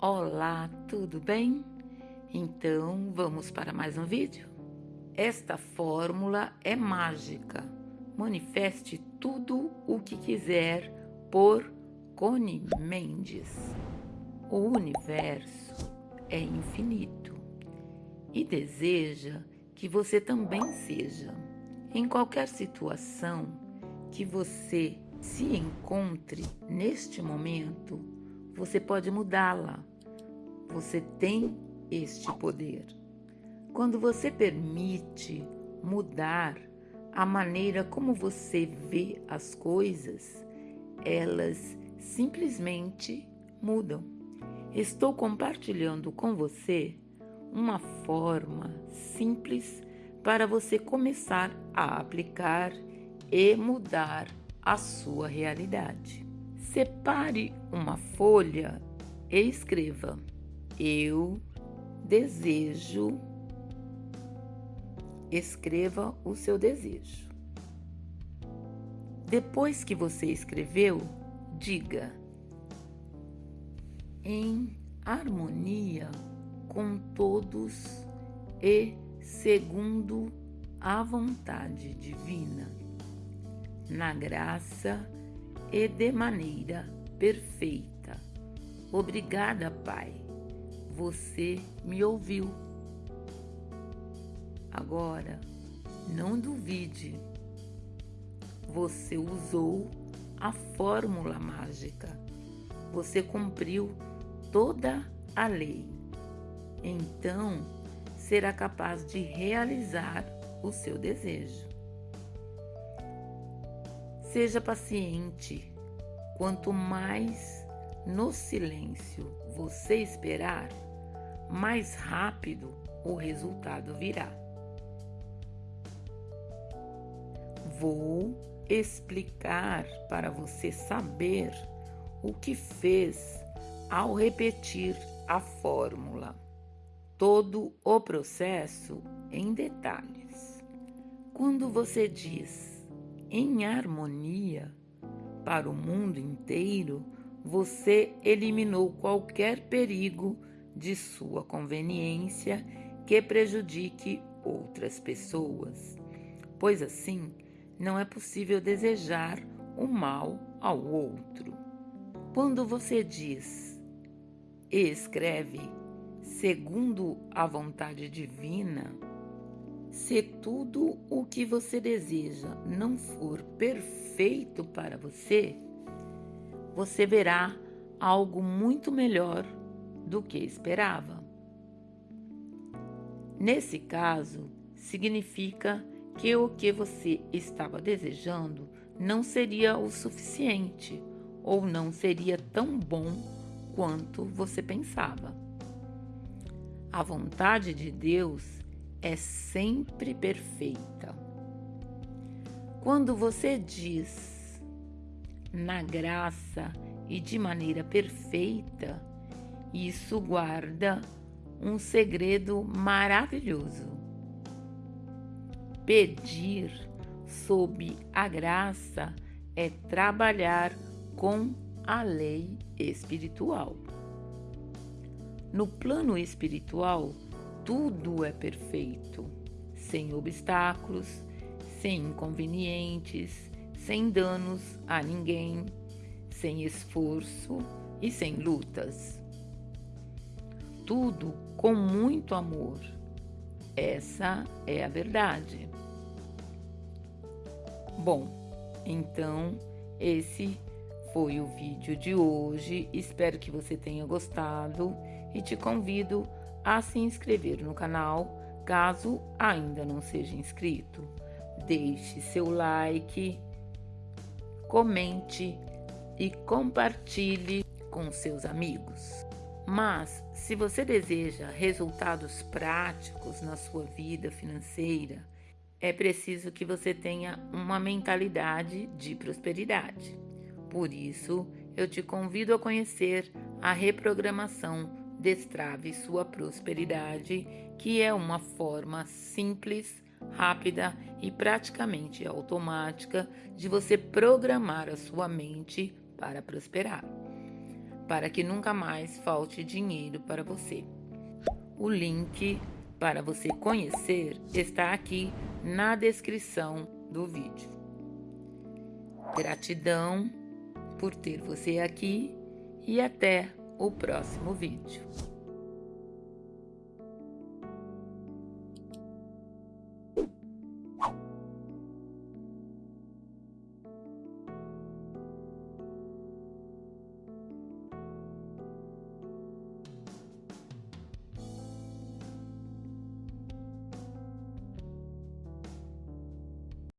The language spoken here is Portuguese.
Olá, tudo bem? Então vamos para mais um vídeo? Esta fórmula é mágica. Manifeste tudo o que quiser por Cone Mendes. O universo é infinito e deseja que você também seja. Em qualquer situação que você se encontre neste momento, você pode mudá-la. Você tem este poder. Quando você permite mudar a maneira como você vê as coisas, elas simplesmente mudam. Estou compartilhando com você uma forma simples para você começar a aplicar e mudar a sua realidade. Separe uma folha e escreva: Eu desejo. Escreva o seu desejo. Depois que você escreveu, diga: Em harmonia com todos e segundo a vontade divina, na graça e de maneira perfeita. Obrigada, Pai. Você me ouviu. Agora, não duvide. Você usou a fórmula mágica. Você cumpriu toda a lei. Então, será capaz de realizar o seu desejo. Seja paciente. Quanto mais no silêncio você esperar, mais rápido o resultado virá. Vou explicar para você saber o que fez ao repetir a fórmula. Todo o processo em detalhes. Quando você diz em harmonia para o mundo inteiro, você eliminou qualquer perigo de sua conveniência que prejudique outras pessoas, pois assim não é possível desejar o mal ao outro. Quando você diz e escreve segundo a vontade divina, se tudo o que você deseja não for perfeito para você, você verá algo muito melhor do que esperava. Nesse caso, significa que o que você estava desejando não seria o suficiente ou não seria tão bom quanto você pensava. A vontade de Deus é sempre perfeita. Quando você diz na graça e de maneira perfeita, isso guarda um segredo maravilhoso. Pedir sob a graça é trabalhar com a lei espiritual. No plano espiritual, tudo é perfeito, sem obstáculos, sem inconvenientes, sem danos a ninguém, sem esforço e sem lutas. Tudo com muito amor. Essa é a verdade. Bom, então esse foi o vídeo de hoje. Espero que você tenha gostado e te convido a se inscrever no canal, caso ainda não seja inscrito. Deixe seu like, comente e compartilhe com seus amigos. Mas, se você deseja resultados práticos na sua vida financeira, é preciso que você tenha uma mentalidade de prosperidade. Por isso, eu te convido a conhecer a reprogramação Destrave sua prosperidade, que é uma forma simples, rápida e praticamente automática de você programar a sua mente para prosperar. Para que nunca mais falte dinheiro para você. O link para você conhecer está aqui na descrição do vídeo. Gratidão por ter você aqui e até o próximo vídeo.